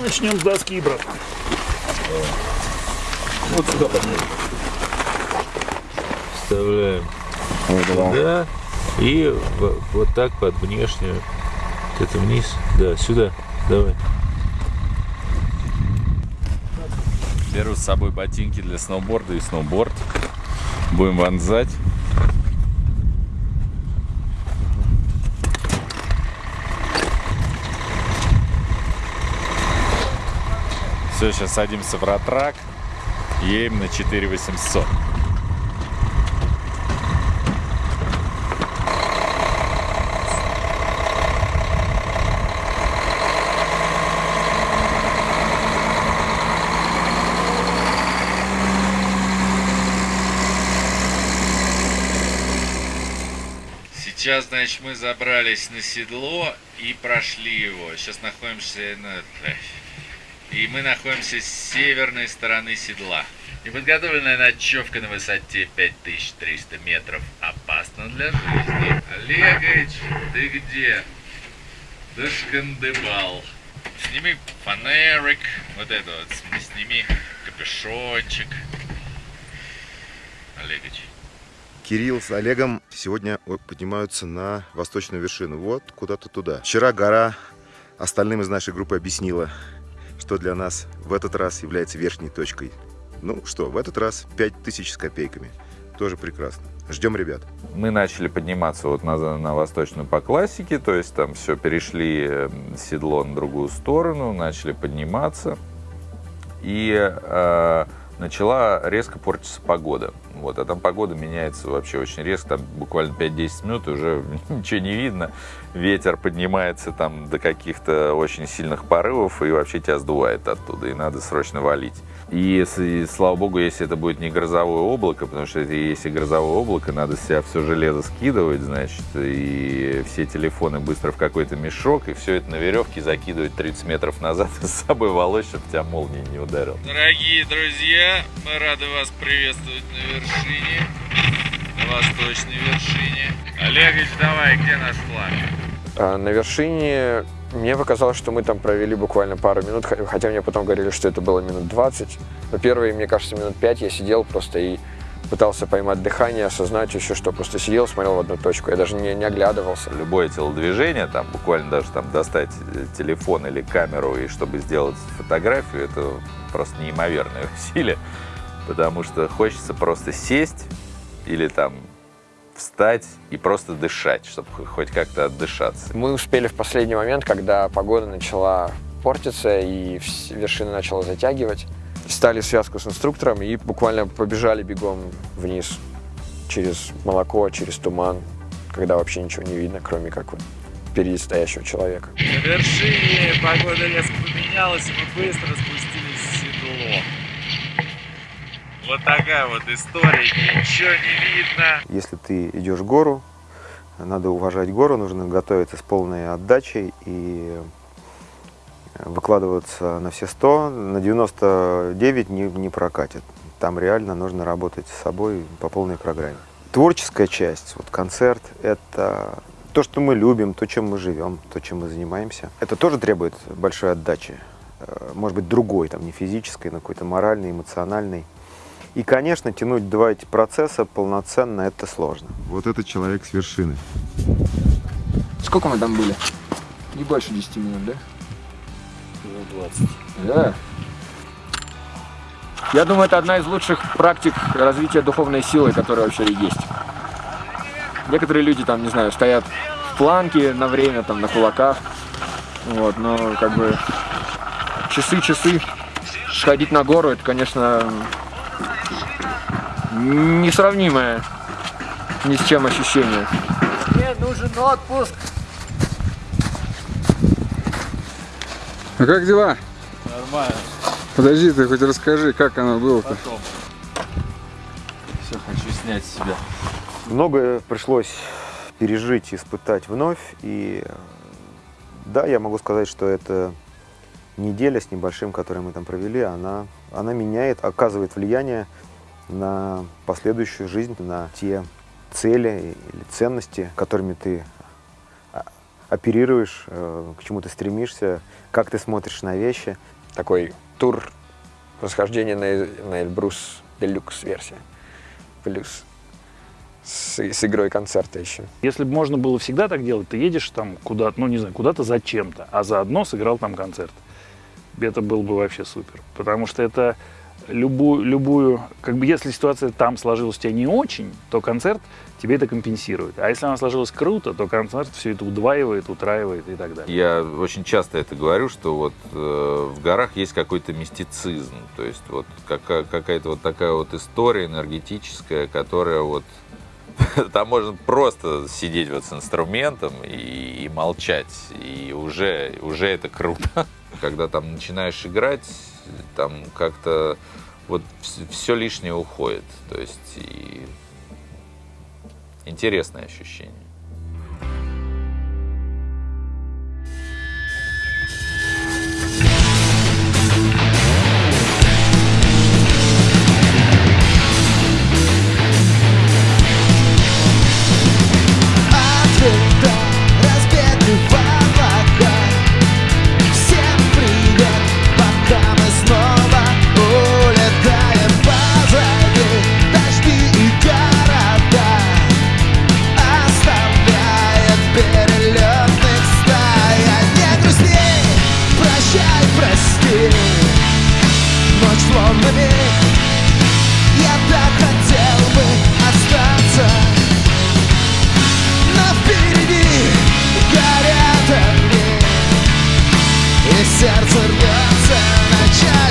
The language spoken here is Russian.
Начнем с доски, брат. Вот сюда поднимем. Вставляем туда и вот так под внешнюю. Вот Это вниз. Да, сюда. Давай. Беру с собой ботинки для сноуборда и сноуборд. Будем вонзать. Все, сейчас садимся в ратрак. Едем на 4800. Сейчас, значит, мы забрались на седло и прошли его. Сейчас находимся на... И мы находимся с северной стороны седла. Неподготовленная ночевка на высоте 5300 метров опасна для жизни. Олегович, ты где? Дошкандыбал. Сними фонарик, вот это вот, сними капюшончик. Олегович. Кирилл с Олегом сегодня поднимаются на восточную вершину. Вот куда-то туда. Вчера гора остальным из нашей группы объяснила, что для нас в этот раз является верхней точкой. Ну что, в этот раз 5000 с копейками. Тоже прекрасно. Ждем ребят. Мы начали подниматься вот на, на восточную по классике, то есть там все, перешли э, седло на другую сторону, начали подниматься. И э, начала резко портиться погода. Вот, а там погода меняется вообще очень резко, там буквально 5-10 минут, и уже ничего не видно. Ветер поднимается там до каких-то очень сильных порывов, и вообще тебя сдувает оттуда, и надо срочно валить. И, если, слава богу, если это будет не грозовое облако, потому что если грозовое облако, надо себя все железо скидывать, значит, и все телефоны быстро в какой-то мешок, и все это на веревке закидывать 30 метров назад с собой волочь, чтобы тебя молнией не ударил. Дорогие друзья, мы рады вас приветствовать на вершине, на восточной вершине. Олегович, давай, где наш флаг? А, На вершине мне показалось, что мы там провели буквально пару минут, хотя мне потом говорили, что это было минут 20. Но первые, мне кажется, минут 5 я сидел просто и пытался поймать дыхание, осознать еще, что просто сидел, смотрел в одну точку. Я даже не, не оглядывался. Любое телодвижение, там буквально даже там достать э, телефон или камеру, и чтобы сделать фотографию, это просто неимоверное усилие, потому что хочется просто сесть или там встать и просто дышать, чтобы хоть как-то отдышаться. Мы успели в последний момент, когда погода начала портиться и вершина начала затягивать. Стали связку с инструктором и буквально побежали бегом вниз через молоко, через туман, когда вообще ничего не видно, кроме как вот впереди стоящего человека. На вершине погода резко поменялась, и мы быстро спустились в седло. Вот такая вот история, ничего не видно. Если ты идешь в гору, надо уважать гору, нужно готовиться с полной отдачей и выкладываться на все 100, на 99 не, не прокатит. Там реально нужно работать с собой по полной программе. Творческая часть, вот концерт, это то, что мы любим, то, чем мы живем, то, чем мы занимаемся. Это тоже требует большой отдачи. Э, Может быть, другой, там, не физической, но какой-то моральной, эмоциональной. И, конечно, тянуть два эти процесса полноценно это сложно. Вот этот человек с вершины. Сколько мы там были? Не больше 10 минут, да? Ну, 20. Да. Я думаю, это одна из лучших практик развития духовной силы, которая вообще есть. Некоторые люди там, не знаю, стоят в планке на время, там, на кулаках. Вот, но как бы часы-часы сходить на гору, это, конечно, несравнимое ни с чем ощущение. Мне нужен отпуск. А как дела? Нормально, Подожди, ты хоть расскажи, как оно было-то. Все хочу снять с себя. Многое пришлось пережить, испытать вновь. И да, я могу сказать, что эта неделя с небольшим, которую мы там провели, она, она меняет, оказывает влияние на последующую жизнь, на те цели или ценности, которыми ты а, оперируешь, э, к чему ты стремишься, как ты смотришь на вещи. Такой тур восхождения на, на Эльбрус Делюкс версия. Плюс с, с игрой концерта еще. Если бы можно было всегда так делать, ты едешь там куда-то, ну не знаю, куда-то зачем-то, а заодно сыграл там концерт. Это было бы вообще супер. Потому что это любую, любую, как бы если ситуация там сложилась у тебя не очень, то концерт тебе это компенсирует. А если она сложилась круто, то концерт все это удваивает, утраивает и так далее. Я очень часто это говорю, что вот э, в горах есть какой-то мистицизм, то есть вот какая- какая-то вот такая вот история энергетическая, которая вот там можно просто сидеть вот с инструментом и, и молчать, и уже, уже это круто. Когда там начинаешь играть, там как-то вот все лишнее уходит, то есть и интересное ощущение. Миг Я так хотел бы остаться. Но впереди горят огни И сердце рвется на части